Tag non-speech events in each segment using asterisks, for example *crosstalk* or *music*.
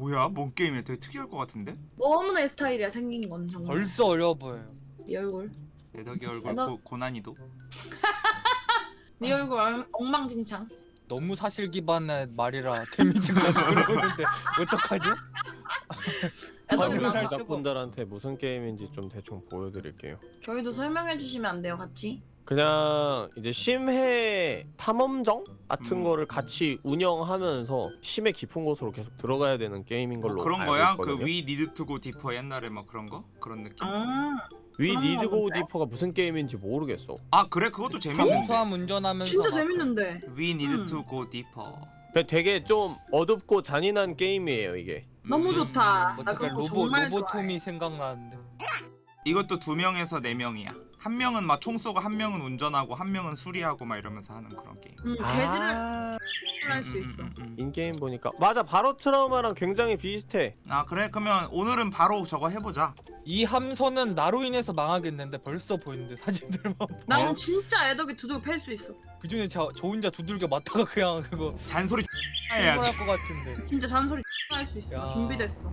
뭐야? 뭔 게임이야? 되게 특이할 것 같은데? 너무 내 스타일이야 생긴 건 정말. 벌써 어려워 보여요. 네 얼굴. 애덕이 얼굴 애덕- 고, 고난이도. 네 얼굴 엉- 엉망진창. 너무 사실 기반의 말이라 데미지가 *laughs* 들어오는데 어떡하죠? 애덕이 방금 나잘 쓰고. 제작분들한테 무슨 게임인지 좀 대충 보여드릴게요. 저희도 설명해 주시면 안 돼요 같이? 그냥 이제 심해 탐험정 같은 음. 거를 같이 운영하면서 심해 깊은 곳으로 계속 들어가야 되는 게임인 걸로 뭐 그런 알고 거야? 있거든요. 그 We Need to Go Deeper 옛날에 막 그런 거? 그런 느낌? 아 We Need Go? Deeper가 무슨 게임인지 모르겠어. 아 그래? 그것도 재밌는데. 잠수함 운전하면서 진짜 막 재밌는데. We Need 음. to Go Deeper. 근데 되게 좀 어둡고 잔인한 게임이에요 이게. 너무 음. 좋다. 나 어떻게 그런 거 로보 정말 로보토미 생각나는데. 이것도 두 명에서 네 명이야. 한 명은 막 총 쏘고 한 명은 운전하고 한 명은 수리하고 막 이러면서 하는 그런 게임. 음, 아, 할수 있어. 음, 음, 음. in-game 보니까 맞아 Barotrauma랑 굉장히 비슷해. 아 그래? 그러면 오늘은 바로 저거 해보자. 이 함선은 나로 인해서 망하겠는데 벌써 보이는데 사진들만 난 어? 진짜 애덕이 두들겨 팰수 있어. 그 중에 저, 저 혼자 두들겨 맞다가 그냥 그거 잔소리 *laughs* 해야지. 것 같은데 진짜 잔소리 *laughs* 할 수 있어. 야. 준비됐어.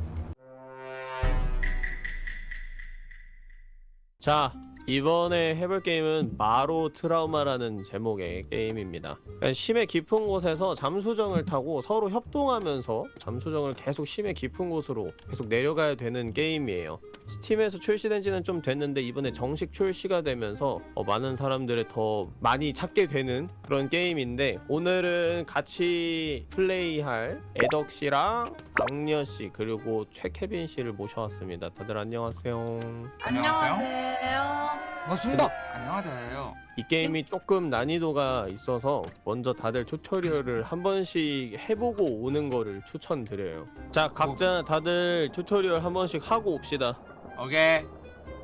자 이번에 해볼 게임은 마로 트라우마라는 제목의 게임입니다. 그러니까 심해 깊은 곳에서 잠수정을 타고 서로 협동하면서 잠수정을 계속 심해 깊은 곳으로 계속 내려가야 되는 게임이에요. 스팀에서 출시된 지는 좀 됐는데 이번에 정식 출시가 되면서 어, 많은 사람들을 더 많이 찾게 되는 그런 게임인데 오늘은 같이 플레이할 애덕씨랑 악녀씨 그리고 최케빈씨를 모셔왔습니다. 다들 안녕하세요. 안녕하세요. 안녕하세요. 반갑습니다 안녕하세요. 이 게임이 조금 난이도가 있어서 먼저 다들 tutorial을 한 번씩 해보고 오는 거를 추천드려요 자 각자 다들 tutorial 한 번씩 하고 옵시다 오케이.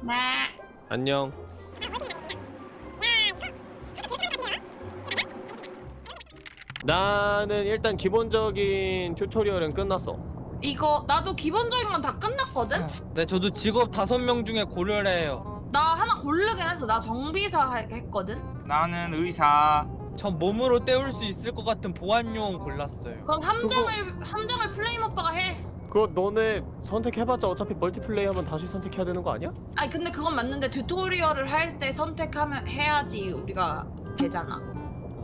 네. 안녕 나는 일단 기본적인 튜토리얼은 끝났어 이거 나도 기본적인 건 다 끝났거든? 네 저도 직업 다섯 명 중에 고르려 해요 고르긴 했어. 나 정비사 하- 했거든? 나는 의사. 전 몸으로 때울 수 있을 것 같은 보안용 골랐어요 그럼 함정을 함정을 플레임 오빠가 해. 그거 너네 선택해봤자 어차피 멀티플레이 하면 다시 선택해야 되는 거 아니야? 아니 근데 그건 맞는데 튜토리얼을 할 때 선택하면 해야지 우리가 되잖아.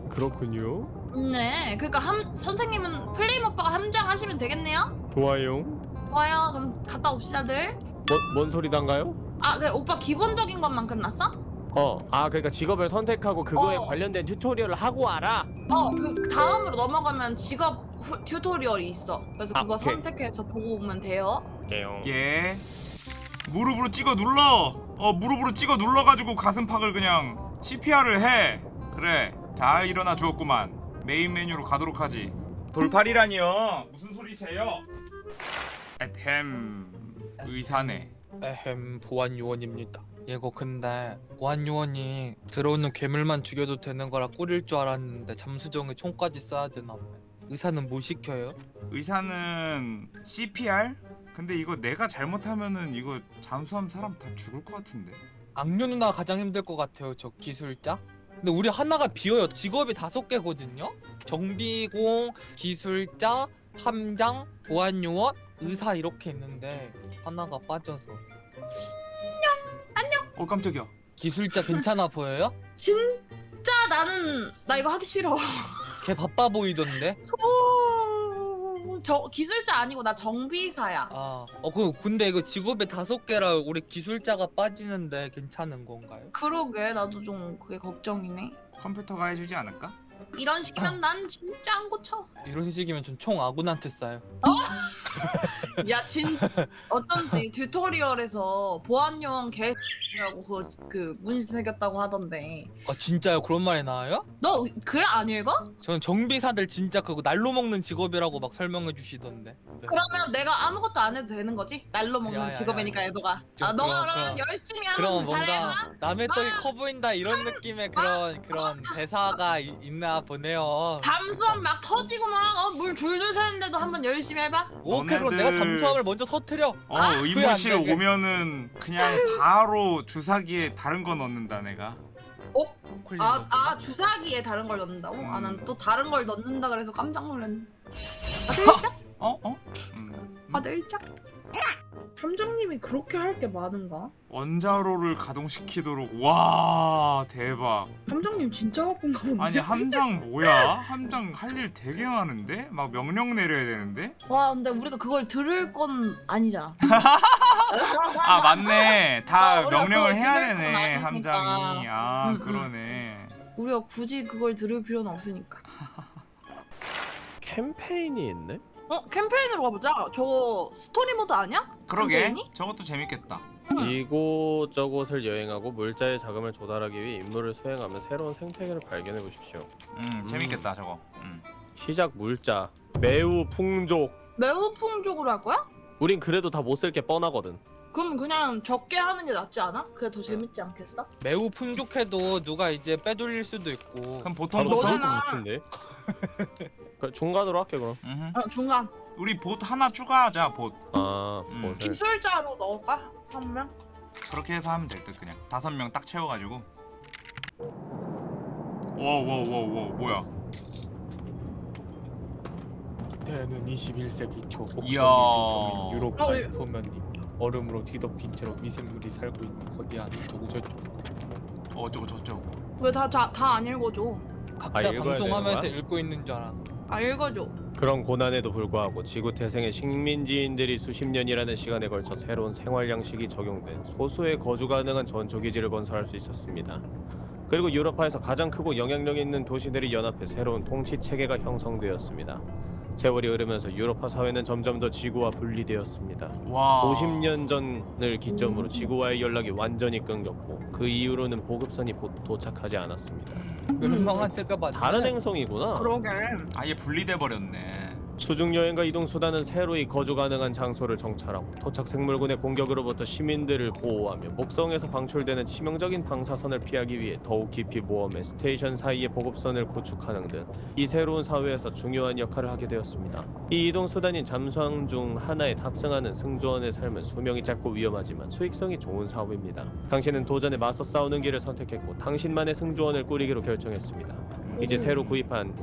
그렇군요 네. 그러니까 함 선생님은 플레임 오빠가 함정 하시면 되겠네요. 좋아요 좋아요. 그럼 갔다 옵시다들. 뭐, 뭔 소리단가요? 아, 그래 오빠 기본적인 것만 끝났어? 어, 아 그러니까 직업을 선택하고 그거에 어. 관련된 튜토리얼을 하고 와라. 어, 그 다음으로 넘어가면 직업 후, tutorial이 있어. 그래서 아, 그거 오케이. 선택해서 보고 오면 돼요. 예. 무릎으로 찍어 눌러. 어 무릎으로 찍어 눌러가지고 가슴팍을 그냥 CPR을 해. 그래. 잘 일어나 주었구만. 메인 메뉴로 가도록 하지. 돌팔이라니요. 무슨 소리세요? 에헴 의사네. 에헴 보안 요원입니다 이거 근데 보안 요원이 들어오는 괴물만 죽여도 되는 거라 꿀일 줄 알았는데 잠수정에 총까지 써야 되나 봐요 의사는 뭐 시켜요? 의사는 CPR? 근데 이거 내가 잘못하면은 이거 잠수함 사람 다 죽을 것 같은데. 악녀 누나 가장 힘들 것 같아요 저 기술자 근데 우리 하나가 비어요 직업이 다섯 개거든요 정비공 기술자 함장 보안요원 의사 이렇게 있는데 하나가 빠져서 어 깜짝이야. 기술자 괜찮아 보여요? 진짜 나는 나 이거 하기 싫어. 걔 바빠 보이던데 오, 저 기술자 아니고 나 정비사야. 아, 어, 그 근데 이거 직업이 다섯 개라 우리 기술자가 빠지는데 괜찮은 건가요? 그러게 나도 좀 그게 걱정이네. 컴퓨터가 해주지 않을까? 이런 식이면 난 진짜 안 고쳐. 이런 식이면 전 총 아군한테 쏴요. *laughs* 야, 진 어쩐지 튜토리얼에서 보안요원 개라고 그, 그 문신 새겼다고 하던데. 아 진짜요? 그런 말이 나와요? 너 글 안 읽어? 저는 정비사들 진짜 그거 날로 먹는 직업이라고 막 설명해 주시던데. 네. 그러면 내가 아무것도 안 해도 되는 거지? 날로 먹는 야, 야, 직업이니까 야. 애도가. 좀 아, 너가 그럼, 그럼. 열심히 그럼 하면 잘해. 뭔가 남의 떡이 커 보인다 이런 느낌의 그런 그런 대사가 이- 있나 보네요. 잠수함 막 터지고 막 물 줄줄 새는데도 한번 열심히 해봐. 오케이 그럼 내가 너네들- 잠수함을 먼저 터트려. 어 아, 의무실? 오면은 그냥 바로 주사기에 다른 거 넣는다 내가. 콜린 아. 아 주사기에 다른 걸 넣는다고? 아, 음. 난또 다른 걸 넣는다 그래서 깜짝 놀랐네. *laughs* 아, 진짜? 어 어? 음. 아 내일짝 함장님이 그렇게 할 게 많은가? 원자로를 가동시키도록 와 대박 함장님 진짜 바쁜가 본데? 아니 함장 뭐야? 함장 할 일 되게 많은데? 막 명령 내려야 되는데? 와 근데 우리가 그걸 들을 건 아니잖아 아 맞네 다 아, 명령을 해야 되네. 함장이 아 음, 음. 그러네 우리가 굳이 그걸 들을 필요는 없으니까 캠페인이 있네? 어? 캠페인으로 가보자 저 스토리 모드 아니야? 그러게 캠페인이? 저것도 재밌겠다 음. 이곳저곳을 여행하고 물자의 자금을 조달하기 위해 임무를 수행하며 새로운 생태계를 발견해 보십시오. 음 재밌겠다 저거 음. 시작 물자 매우 풍족. 매우 풍족으로 할 거야? 우린 그래도 다 못 쓸 게 뻔하거든. 그럼 그냥 적게 하는 게 낫지 않아? 그게 더 재밌지 않겠어? 매우 풍족해도 누가 이제 빼돌릴 수도 있고 그럼 보통 너잖아. 그래, 중간으로 할게 그럼. 음흠. 어 중간 우리 봇 하나 추가하자 봇 아, 음. 뭐 기술자로 넣을까? 한 명? 그렇게 해서 하면 될 듯 그냥 다섯 명 딱 채워가지고 와와와와 뭐야 그때는 21세기 초 이야. 미성인 유로파의 어, 예. 표면이 얼음으로 뒤덮인 채로 미생물이 살고 있는 거대한 도구죠. 어, 어쩌고 저쩌고 왜 다 다 안 읽어줘? 각자 아, 읽어야 방송하면서 되는 읽고 있는 줄 알았어. 아 읽어줘 그런 고난에도 불구하고 지구 태생의 식민지인들이 수십 년이라는 시간에 걸쳐 새로운 생활 양식이 적용된 소수의 거주 가능한 전초 기지를 건설할 수 있었습니다. 그리고 유럽파에서 가장 크고 영향력 있는 도시들이 연합해 새로운 통치 체계가 형성되었습니다. 세월이 흐르면서 유로파 사회는 점점 더 지구와 분리되었습니다. 와 50년 전을 기점으로 지구와의 연락이 완전히 끊겼고 그 이후로는 보급선이 보- 도착하지 않았습니다. 멸망했을까 봐. 다른 행성이구나. 그러게 아예 분리돼 버렸네 수중 여행과 이동 수단은 새로이 거주 가능한 장소를 정찰하고 토착 생물군의 공격으로부터 시민들을 보호하며 목성에서 방출되는 치명적인 방사선을 피하기 위해 더욱 깊이 모험해 station 사이의 보급선을 구축하는 등 이 새로운 사회에서 중요한 역할을 하게 되었습니다. 이 이동 수단인 잠수함 중 하나에 탑승하는 승조원의 삶은 수명이 짧고 위험하지만 수익성이 좋은 사업입니다. 당신은 도전에 맞서 싸우는 길을 선택했고 당신만의 승조원을 꾸리기로 결정했습니다. 이제 새로 구입한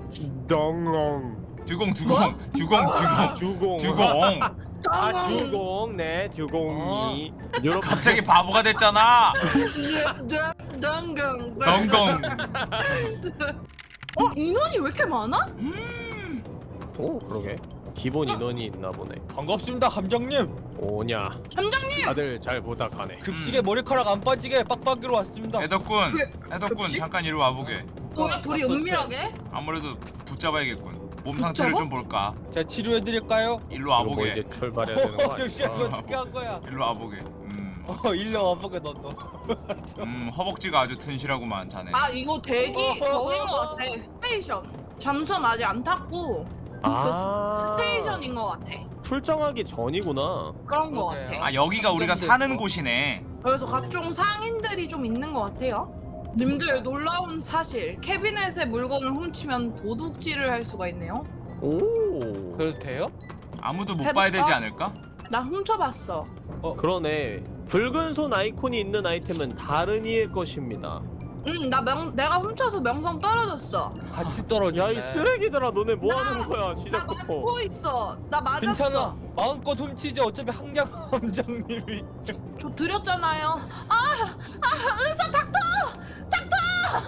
덩롱 듀공 듀공 듀공 듀공 주공. 듀공. 아 주공 네 듀공이 유럽 갑자기 바보가 됐잖아. 덩덩 덩덩 어 인원이 왜 이렇게 많아? 오 그러게. 기본 인원이 있나 보네. 반갑습니다, 감정님. 오냐. 함장님! 다들 잘 부탁하네. 급식에 머리카락 안 빠지게 빡빡이로 왔습니다. 애덕군 그- 애덕군 접시? 잠깐 이리 와보게. 뭐야 둘이 어떡해. 은밀하게? 아무래도 붙잡아야겠군 몸 상태를 붙잡아? 좀 볼까? 제가 치료해드릴까요? 일로 이거 뭐 와보게. 이제 출발해야 되는 거 어, 잠시만 이거 어떻게 한 거야? *laughs* 일로 와보게. 음, 어, 일로 와보게 너 너. *laughs* 음 허벅지가 아주 튼실하구만 자네. 아 이거 대기 저긴 거 같아. station. 잠수함 아직 안 탔고 아. station인 거 같아. 출정하기 전이구나. 그런 거 그러게요. 같아. 아 여기가 우리가 사는. 곳이네. 그래서 각종 상인들이 좀 있는 것 같아요 님들 놀라운 사실. 캐비넷에 물건을 훔치면 도둑질을 할 수가 있네요. 오. 그래도 돼요? 아무도 못 해볼까? 봐야 되지 않을까? 나 훔쳐봤어 그러네. 붉은 손 아이콘이 있는 아이템은 다른 이의 것입니다 응 나 명 내가 훔쳐서 명성 떨어졌어 같이 떨어지네. 야 이 쓰레기들아 너네 뭐 나- 하는 거야 나 시작부터 맞고 있어 나 맞았어 괜찮아. 마음껏 훔치지. 어차피 항장 *laughs* 함장님이. 저 드렸잖아요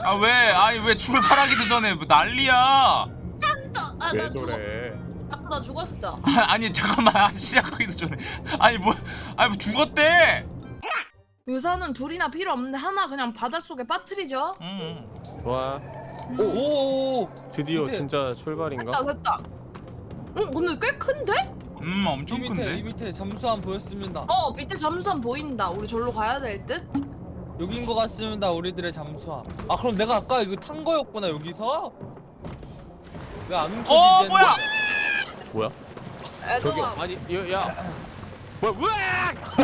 아 왜? 아니 왜 출발하기도 전에 뭐 난리야? 아, 왜나 죽어 저래 아, 나 죽었어 *laughs* 아니 잠깐만 아, 시작하기도 전에 아니 뭐 아니 뭐 죽었대? 의사는 둘이나 필요 없는데 하나 그냥 바닷속에 빠뜨리죠 응. 좋아 오. 드디어 근데- 진짜 출발인가? 됐다 됐다 응 근데 꽤 큰데? 음 이 엄청 밑에 이 큰데? 밑에 잠수함 보였습니다. 어 밑에 잠수함 보인다 우리 절로 가야 될 듯? 여긴 것 같습니다. 우리들의 잠수함. 아 그럼 내가 아까 이거 탄 거였구나 여기서? 왜안 훔쳐지지? 어 뭐야? 뭐야? 저기 애들아 아니 야, 야. 뭐야 으악!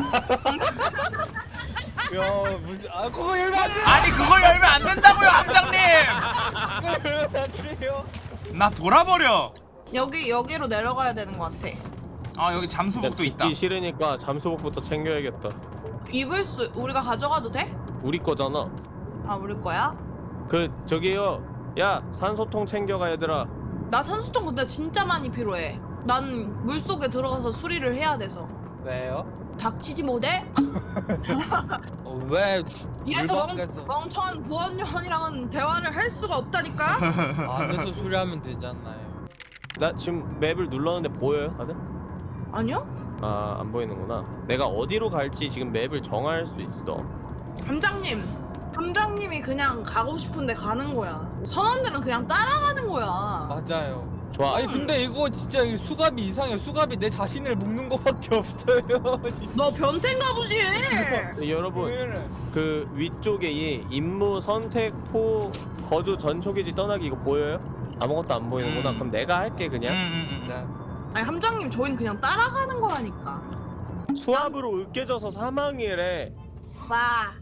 야 무슨 아 그거 열면 안 돼. 아니 그걸 열면 안 된다고요 함장님! 그거 열면 안 돼요. 나 돌아버려. 여기 여기로 내려가야 되는 것 같아 아 여기 야, 잠수복도 있다. 듣기 싫으니까 잠수복부터 챙겨야겠다 입을 수 우리가 가져가도 돼? 우리 거잖아 아 우리 거야? 그 저기요 야 산소통 챙겨가 얘들아 나 산소통 근데 진짜 많이 필요해 난 물속에 들어가서 수리를 해야 돼서 왜요? 닥치지 못해? 어, 왜 이래서 멍, 멍청한 보안요원이랑은 대화를 할 수가 없다니까? 안에서 수리하면 되잖아요. 나 지금 맵을 눌렀는데 보여요 다들? 아니요? 아안 보이는구나 내가 어디로 갈지 지금 맵을 정할 수 있어 함장님 함장님이 그냥 가고 싶은데 가는 거야 선원들은 그냥 따라가는 거야 맞아요. 좋아 아니 근데 이거 진짜 이 수갑이 이상해. 수갑이 내 자신을 묶는 거밖에 없어요. *laughs* 너 변태인가 보지? 네, 여러분? 그 위쪽에 이 임무 선택 후 거주 전 초기지 떠나기 이거 보여요? 아무것도 안 보이는구나 음. 그럼 내가 할게 음, 그냥 음, 음. 네. 아니 함장님 저희는 그냥 따라가는 거라니까 수압으로 으깨져서 사망이래 와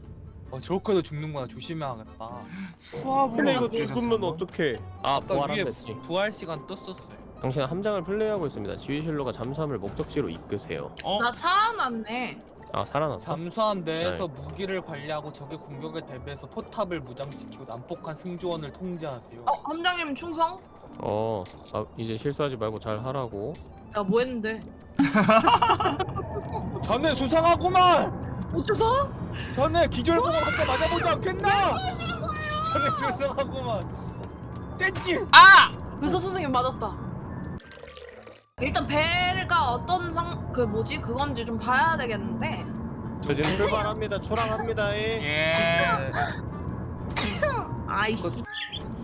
어 저렇게도 죽는구나. 조심해야겠다. 수압으로 근데 이거 으깨져서 죽으면 뭐? 어떡해 아 아까 부활 안 위에 됐지 부활 시간 떴었어요. 당신은 함장을 플레이하고 있습니다 지휘실로가 잠수함을 목적지로 이끄세요 어? 나 살아났네 아 살아났어? 잠수함 내에서 네. 무기를 관리하고 적의 공격에 대비해서 포탑을 무장시키고 난폭한 승조원을 통제하세요. 어 함장님 충성? 어 아, 이제 실수하지 말고 잘 하라고 야뭐 했는데? 자네 수상하구만. 어째서? 자네 기절공을 한대 맞아보지 않겠나? 자네 수상하구만. 떼지. 아! 의사 선생님 맞았다 일단 배가 어떤 상... 그 뭐지? 그건지 좀 봐야 되겠는데 저 지금 출발합니다 출항합니다 예. 예. 아이씨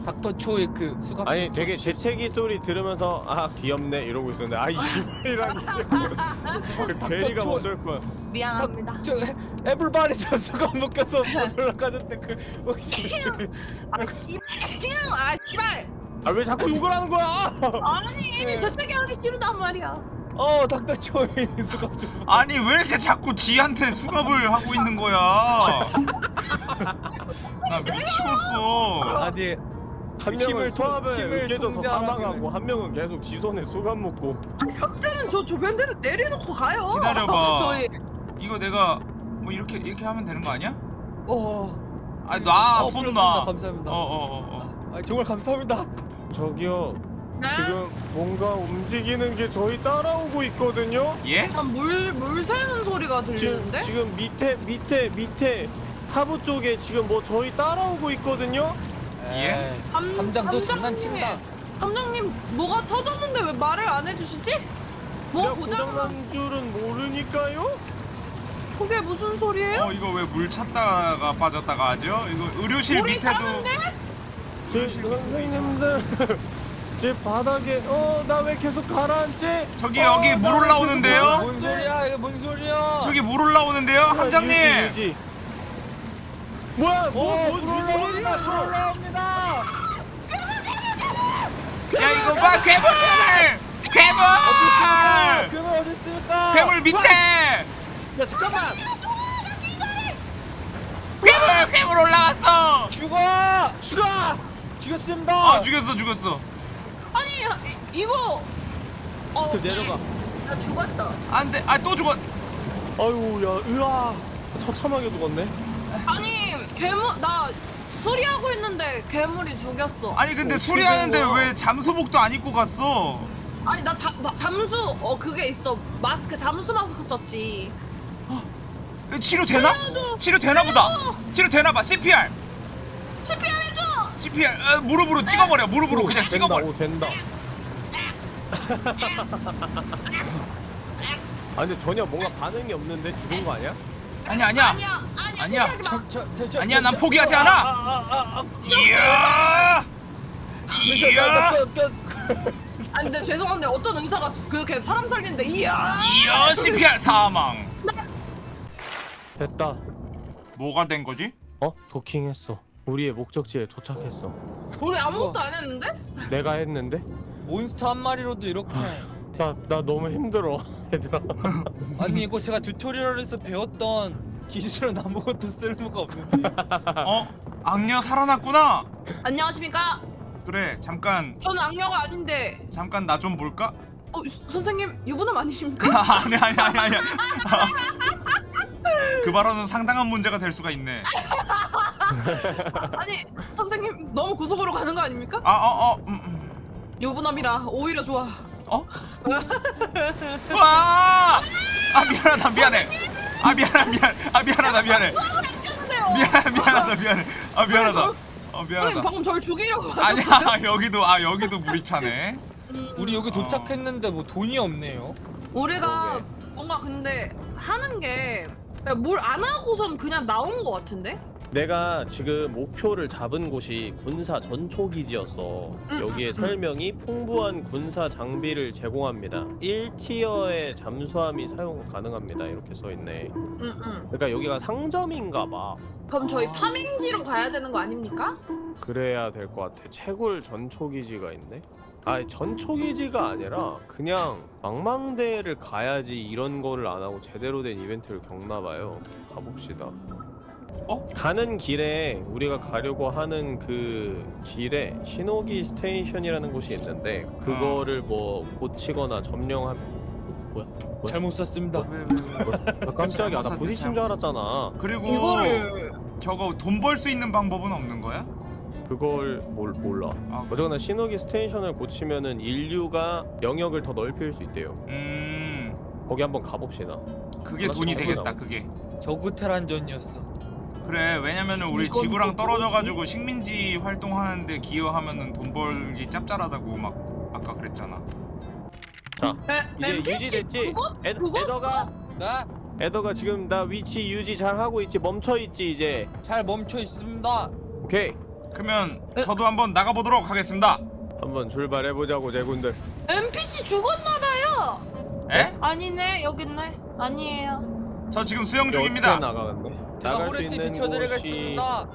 닥터 초의 그 수갑. 아니 되게 재채기 소리 들으면서 아 귀엽네 이러고 있었는데 아이 이라니 *laughs* 그 괴리가 저- 어쩔 거야 미안합니다. 저 애- 애플바리 저 수갑 묶여서 못 올라가는데 그 혹시 아 씨... 아 씨발! 아 왜 자꾸 욕을 하는 거야? *laughs* 아니 재채기 하기 싫단 말이야. 어 닥터 초의 *laughs* 수갑 좀. 아니 왜 이렇게 자꾸 지한테 수갑을 하고 있는 거야? 나 미치겠어. 아니 수압에 힘을 으깨져서 사망하고 한 명은 계속 지 손에 수갑 묶고 격자는 저 조변대를 내려놓고 가요 기다려봐. *laughs* 저희 이거 내가 뭐 이렇게 이렇게 하면 되는 거 아니야? 어. 아니 놔, 어, 손. 감사합니다. 어, 어, 어, 어. 아, 정말 감사합니다. 저기요 네? 지금 뭔가 움직이는 게 저희 따라오고 있거든요 예? 물, 물 새는 소리가 들리는데? 지금 밑에 밑에 밑에 하부 쪽에 지금 뭐 저희 따라오고 있거든요 예? 에이, 함, 함장 너 함장님, 장난친다. 함장님 뭐가 터졌는데 왜 말을 안 해주시지? 뭐 고장 고장난 줄은 모르니까요 그게 무슨 소리예요? 어 이거 왜물 찾다가 빠졌다가 하죠? 이거 의료실 우리 밑에도 제 선생님들 제 바닥에 어 나 왜 계속 가라앉지? 저기 어, 여기 나물왜 올라오는데요? 뭔 소리야? 이게 뭔 소리야? 저기 물 올라오는데요? 함장님. 뭐야 오, 뭐, 뭐, 물 무슨 올라옵니다. 물 소리야? 올라옵니다. 야 이거 봐 괴물! 괴물! 괴물 어디 있습니까? 괴물 밑에! 야 잠깐만 괴물! 괴물 올라갔어! 죽어! 죽어 죽였습니다. 아 죽였어 죽였어. 아니 이- 이거 어, 그 내려가 나 죽었다 안돼, 아 또 죽었. 아유 야 으아 처참하게 죽었네 아니 괴물 나 수리하고 있는데 괴물이 죽였어 아니 근데 어떻게 수리하는데 거야? 왜 잠수복도 안 입고 갔어? 아니 나 자, 마- 잠수 어 그게 있어 마스크 잠수 마스크 썼지 치료 되나? 치료 되나 보다. 치료 되나 봐. CPR. CPR 해줘 CPR. 어, 무릎으로 찍어버려. 무릎으로 그냥 된다 찍어버려. 오 된다 *laughs* 아 근데 전혀 뭔가 반응이 없는데 죽은 거 아니야? 아니 아니야. 아니야 아니야 아니야. 난 저- 포기하지 아, 않아. 아, 아, 아, 이야. 이야. 아니 근데 죄송한데 어떤 의사가 그렇게 사람 살리는데 이야 이야 CPR 사망. 됐다 뭐가 된 거지? 어? 도킹했어 우리의 목적지에 도착했어 우리 아무것도 안 했는데? 내가 했는데? 몬스터 한 마리로도 이렇게 나, 나 너무 힘들어 얘들아 아니 이거 제가 튜토리얼에서 배웠던 기술은 아무것도 쓸모가 없는데 *laughs* 어? 악녀 살아났구나. 안녕하십니까 그래 잠깐 저는 악녀가 아닌데 잠깐 나 좀 볼까? 어 유- 선생님 유부남 아니십니까? *laughs* 아니 아니 아니 아니. *laughs* 그 발언은 상당한 문제가 될 수가 있네. 아니 선생님 너무 구속으로 가는 거 아닙니까? 아 어 어. 음, 음. 유부남이라 오히려 좋아 어? 와! 아 미안하다 미안해. 아 미안하 미안. 아 미안하다 미안해. 미안 미안하다 미안해. 아 미안하다. 어 선생님 미안하다. 방금 절 죽이려고 아니야 여기도 아 여기도 물이 차네. 우리 여기 어. 도착했는데 뭐 돈이 없네요. 우리가. 뭔가 근데 하는 게 뭘 안 하고선 그냥 나온 것 같은데? 내가 지금 목표를 잡은 곳이 군사 전초기지였어. 응, 여기에 응, 설명이 풍부한 군사 장비를 제공합니다. 1티어의 잠수함이 사용 가능합니다. 이렇게 써 있네. 응응. 그러니까 여기가 상점인가 봐. 그럼 저희 아. 파밍지로 가야 되는 거 아닙니까? 그래야 될 것 같아. 채굴 전초기지가 있네. 아, 전초기지가 아니라 그냥 망망대를 가야지 이런 거를 안 하고 제대로 된 이벤트를 겪나 봐요. 가봅시다. 어? 가는 길에 우리가 가려고 하는 그 길에 신호기 station이라는 곳이 있는데 그거를 뭐 고치거나 점령한 뭐야? 뭐야? 잘못 썼습니다. 왜, 왜, 왜, 왜. 나 깜짝이야. 나 부딪힌 줄 알았잖아. 그리고 이거를 저거 돈 벌 수 있는 방법은 없는 거야? 그걸 몰, 몰라. 아, 어쨌거나 신호기 station을 고치면은 인류가 영역을 더 넓힐 수 있대요. 음 거기 한번 가봅시다. 그게 돈이 되겠다 나와. 그게. 저그 테란전이었어. 그래 왜냐면은 우리 지구랑 또 떨어져가지고 식민지 활동하는데 기여하면은 돈 벌기 짭짤하다고 막 아까 그랬잖아. 자, 에, 이제 유지됐지? 에? 에더가 네, 에더가 지금 나 위치 유지 잘 하고 있지? 멈춰 있지 이제. 잘 멈춰 있습니다. 오케이. 그러면 에? 저도 한번 나가보도록 하겠습니다. 한번 출발해 보자고 제군들. NPC 죽었나봐요. 에? 아니네 여기 있네. 아니에요. 저 지금 수영 중입니다. 나가는데? 제가 나갈 수 있는 곳이 비춰드리겠습니다.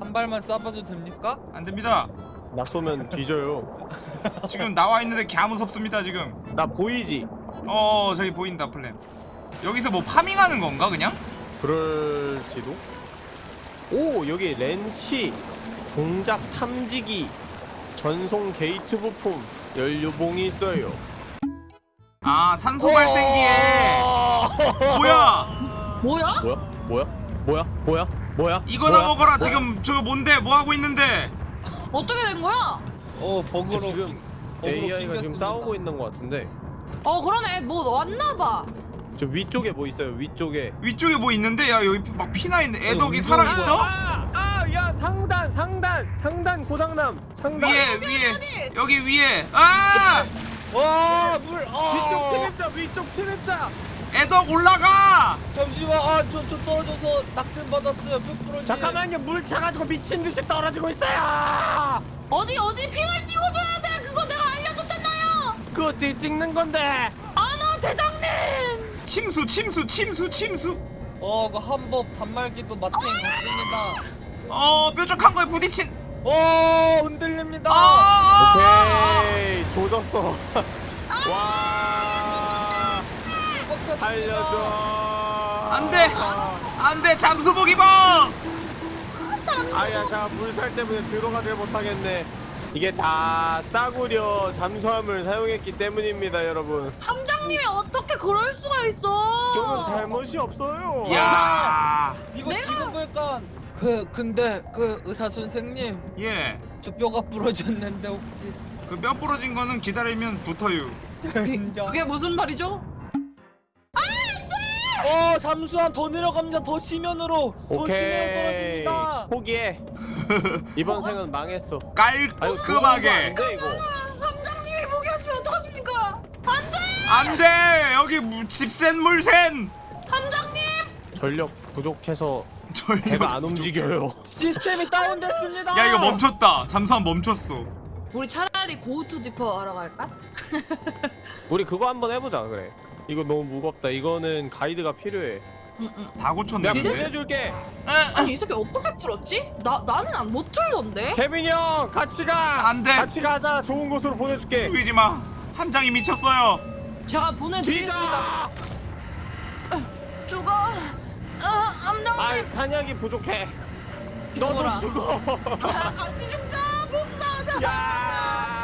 한 발만 쏴봐도 됩니까? 안 됩니다. 나 쏘면 뒤져요. *laughs* 지금 나와 있는데 개 무섭습니다 지금. 나 보이지? 어 저기 보인다 플랜. 여기서 뭐 파밍하는 건가 그냥? 그럴지도. 오 여기 렌치, 동작 탐지기, 전송 게이트 부품, 연료봉이 있어요. 아 산소 발생기에 뭐야? 뭐야? 뭐야? 뭐야? 뭐야? 뭐야? 뭐야? 이거나 뭐야? 먹어라 뭐야? 지금 저거 뭔데 뭐 하고 있는데? 어떻게 된 거야? 어 버그로 지금 버그로 AI가 지금. 싸우고 있는 것 같은데 어 그러네 뭐 왔나 봐. 저 위쪽에 뭐 있어요? 위쪽에 위쪽에 뭐 있는데 야 여기 막 피나 있는데 애덕이 어, 살아 운동이 있어? 아야 상단 상단 상단 고장남 상단 위에 위에 여기 위에 아 와, 물. 위쪽 아. 침입자 위쪽 침입자 애덕 올라가 잠시만. 아, 저, 저 떨어져서 낙된 받았어요. 뼈 부러지. 잠깐만요 물 차가지고 미친 듯이 떨어지고 있어요 어디 어디 핑을 찍어줘야 돼. 그거 내가 알려줬잖아요. 그거 어떻게 찍는 건데 아나 대장님. 침수 침수 침수 침수 어, 그 한법 단말기도 마탱 갔습니다. 어 뾰족한 거에 부딪힌 어, 흔들립니다. 아 오케이 조졌어 *laughs* 와 살려줘 안돼 안돼 잠수복 입어 아야 자 물살 때문에 들어가질 못하겠네 이게 다 싸구려 잠수함을 사용했기 때문입니다 여러분 함장님이 어떻게 그럴 수가 있어? 저는 잘못이 없어요 야 이거 내가- 지금 보니까 그 근데 그 의사 선생님 예. 저 뼈가 부러졌는데 혹시 그 뼈 부러진 거는 기다리면 붙어요. 그게 무슨 말이죠? 어 잠수함 더 내려갑니다. 더 심연으로. 더 오케이. 떨어집니다. 포기해. *laughs* 이번 생은 망했어. 깔끔하게. 이거. 함장님이 포기하시면 어떡하십니까? 안 돼! 안돼! 여기 무- 집센 물센! 함장님! 전력 부족해서 전력 배가 안 움직여요. 시스템이 다운됐습니다. 야 이거 멈췄다. 잠수함 멈췄어. 우리 차라리 고우투 디퍼 하러 갈까? 우리 그거 한번 해보자 그래 이거 너무 무겁다 이거는 가이드가 필요해 응 응. 다 고쳤네 내가 이제? 근데 보내줄게 아니 이 새끼 어떻게 틀었지? 나 나는 안 못 틀던데? 케빈이 형 같이 가 안 돼 같이 가자 좋은 곳으로 보내줄게 죽이지 마 함장이 미쳤어요 제가 보내드리겠습니다. 뒤져 죽어. 어. 아 탄약이 부족해 너도 죽어라. 죽어 야, *laughs* 같이 죽자. 복사하자. 야